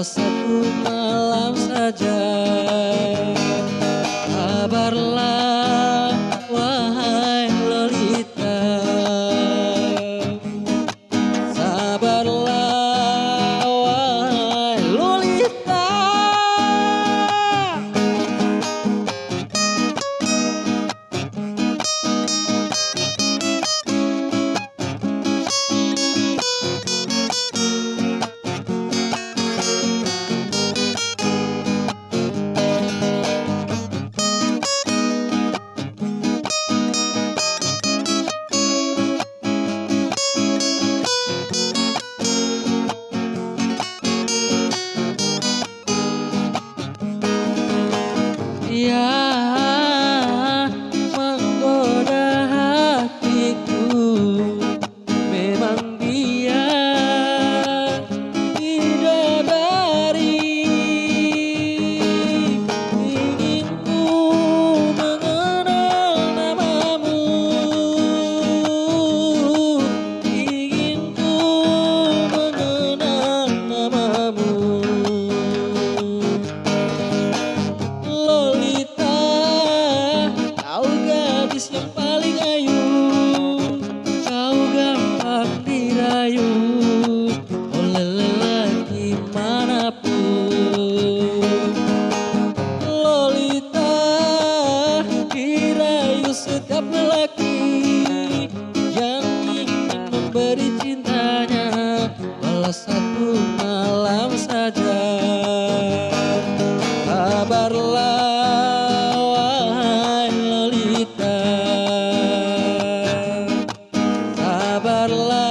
Kau satu malam saja. beri cintanya Walau satu malam saja. Kabarlah wahai Lolita. Kabarlah.